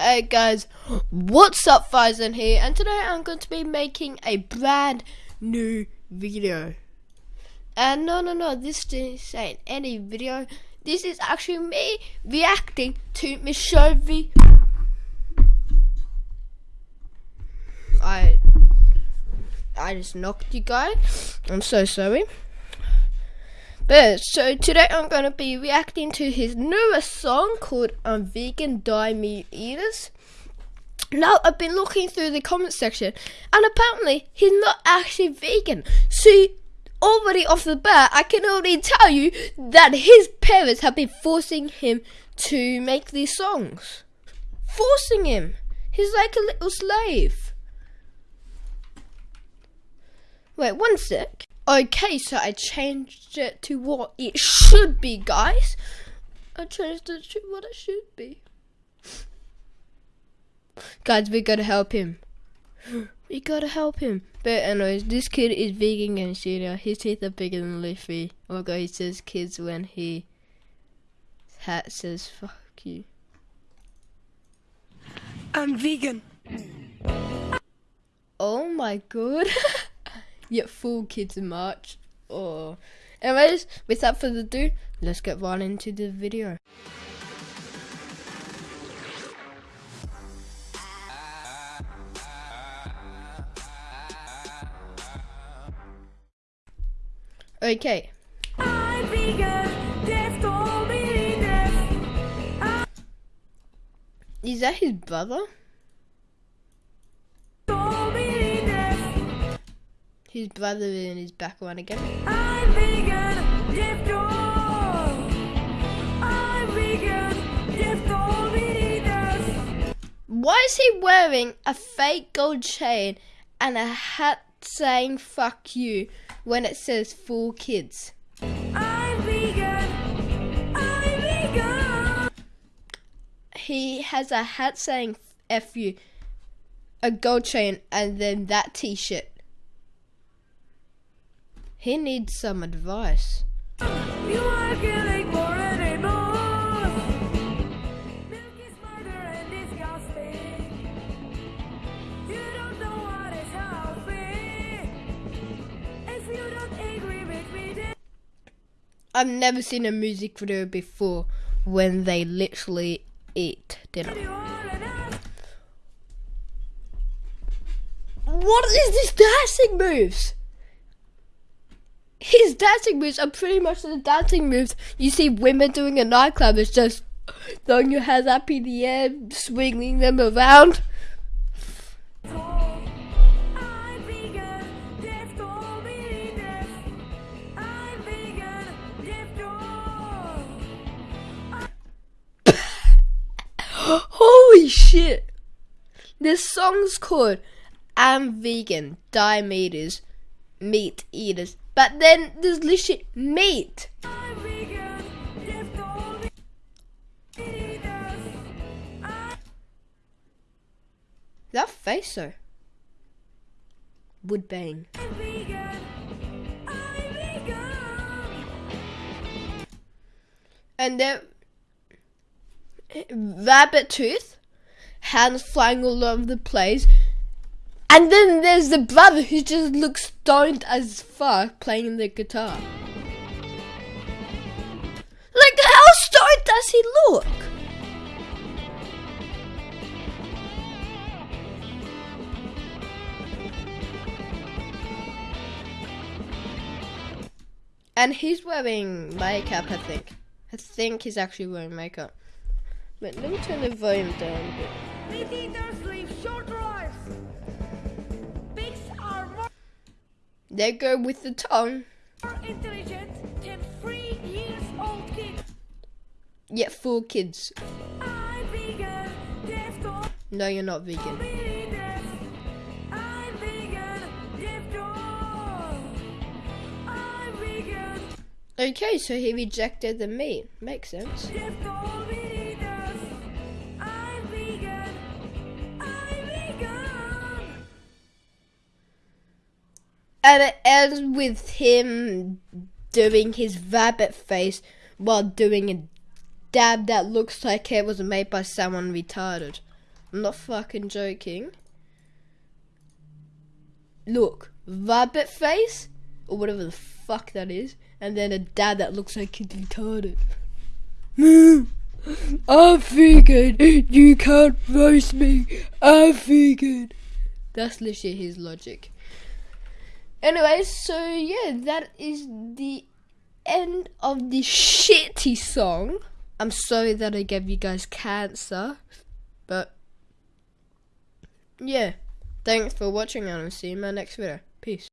Hey guys, what's up Faizan here and today I'm going to be making a brand new video. And no no no, this ain't any video, this is actually me reacting to Miss Shovey. I I just knocked you guys, I'm so sorry. But so today I'm gonna be reacting to his newest song called "I'm Vegan Die Meat Eaters." Now I've been looking through the comment section, and apparently he's not actually vegan. So already off the bat, I can already tell you that his parents have been forcing him to make these songs, forcing him. He's like a little slave. Wait one sec. Okay, so I changed it to what it should be, guys. I changed it to what it should be. Guys, we gotta help him. We gotta help him. But anyways, this kid is vegan and shooter. His teeth are bigger than Luffy. Oh god, he says kids when he hat says fuck you. I'm vegan. Oh my god. yet full kids in March. Oh. Anyways, without further ado, let's get right into the video. Okay. Is that his brother? His brother in his background again. I'm vegan, I'm vegan, Why is he wearing a fake gold chain and a hat saying fuck you when it says four kids? I'm vegan, I'm vegan. He has a hat saying F you, a gold chain, and then that t shirt. He needs some advice. You are killing more animals. Milk is murder and disgusting. You don't know what is healthy. If you don't agree with me, I've never seen a music video before when they literally eat dinner. What is this dancing moves? His dancing moves are pretty much the dancing moves you see women doing in nightclub. It's just throwing your hands up in the air, swinging them around. Holy shit! This song's called I'm Vegan, Die Meat Meat Eaters. But then there's literally meat. That face though. Would bang. And then eh, rabbit tooth, hands flying all over the place, and then there's the brother who just looks stoned as fuck playing the guitar. Like, how stoned does he look? And he's wearing makeup, I think. I think he's actually wearing makeup. But let me turn the volume down a bit. They go with the tongue. Intelligent than three years old kid. Yeah, four kids. Vegan, no, you're not vegan. Okay, so he rejected the meat. Makes sense. And it ends with him doing his rabbit face while doing a dab that looks like it was made by someone retarded. I'm not fucking joking. Look, rabbit face or whatever the fuck that is, and then a dad that looks like he's retarded. I'm vegan. You can't roast me. I'm vegan. That's literally his logic. Anyway, so yeah, that is the end of the shitty song. I'm sorry that I gave you guys cancer, but yeah. Thanks for watching and I'll see you in my next video. Peace.